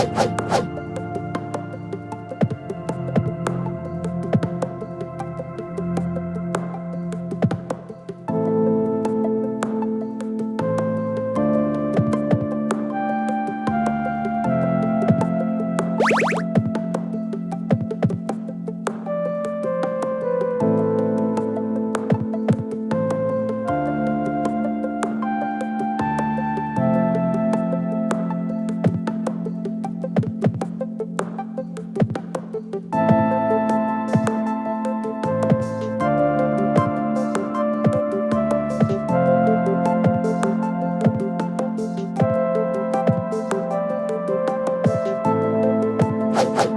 はいはい。